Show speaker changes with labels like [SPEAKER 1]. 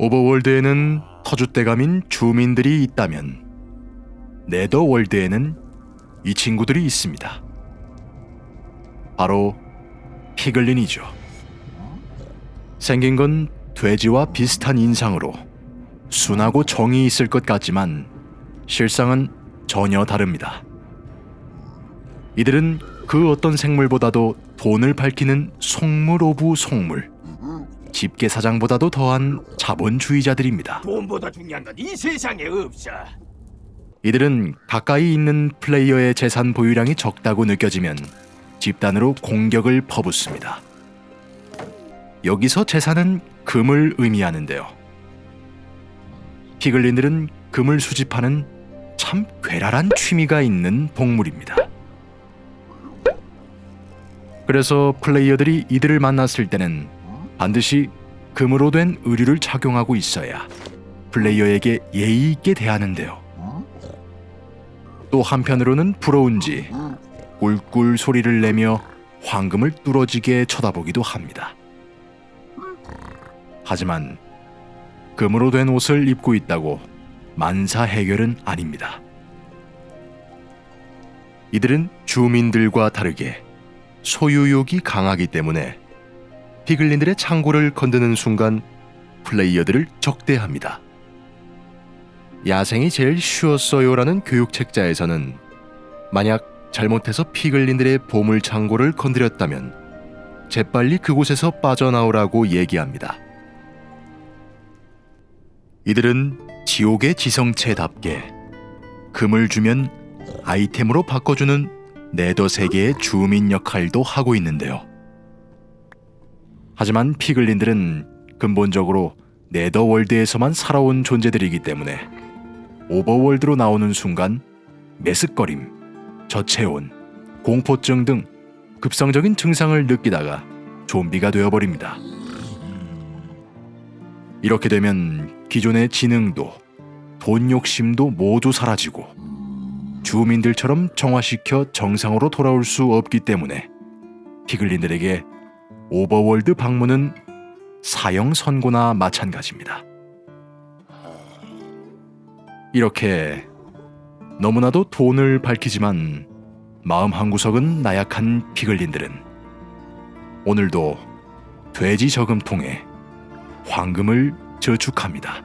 [SPEAKER 1] 오버월드에는 터줏대감인 주민들이 있다면 네더월드에는 이 친구들이 있습니다. 바로 피글린이죠. 생긴 건 돼지와 비슷한 인상으로 순하고 정이 있을 것 같지만 실상은 전혀 다릅니다. 이들은 그 어떤 생물보다도 돈을 밝히는 속물 of 속물, 집게 사장보다도 더한 자본주의자들입니다.
[SPEAKER 2] 돈보다 중요한 건 이 세상에 없어.
[SPEAKER 1] 이들은 가까이 있는 플레이어의 재산 보유량이 적다고 느껴지면 집단으로 공격을 퍼붓습니다. 여기서 재산은 금을 의미하는데요. 피글린들은 금을 수집하는 참 괴랄한 취미가 있는 동물입니다. 그래서 플레이어들이 이들을 만났을 때는 반드시 금으로 된 의류를 착용하고 있어야 플레이어에게 예의 있게 대하는데요. 또 한편으로는 부러운지 꿀꿀 소리를 내며 황금을 뚫어지게 쳐다보기도 합니다. 하지만 금으로 된 옷을 입고 있다고 만사 해결은 아닙니다. 이들은 주민들과 다르게 소유욕이 강하기 때문에 피글린들의 창고를 건드는 순간 플레이어들을 적대합니다. 야생이 제일 쉬웠어요라는 교육 책자에서는 만약 잘못해서 피글린들의 보물 창고를 건드렸다면 재빨리 그곳에서 빠져나오라고 얘기합니다. 이들은 지옥의 지성체답게 금을 주면 아이템으로 바꿔주는 네더 세계의 주민 역할도 하고 있는데요. 하지만 피글린들은 근본적으로 네더월드에서만 살아온 존재들이기 때문에 오버월드로 나오는 순간 메스꺼림, 저체온, 공포증 등 급성적인 증상을 느끼다가 좀비가 되어버립니다. 이렇게 되면 기존의 지능도 돈 욕심도 모두 사라지고 주민들처럼 정화시켜 정상으로 돌아올 수 없기 때문에 피글린들에게 오버월드 방문은 사형 선고나 마찬가지입니다. 이렇게 너무나도 돈을 밝히지만 마음 한구석은 나약한 피글린들은 오늘도 돼지 저금통에 황금을 저축합니다.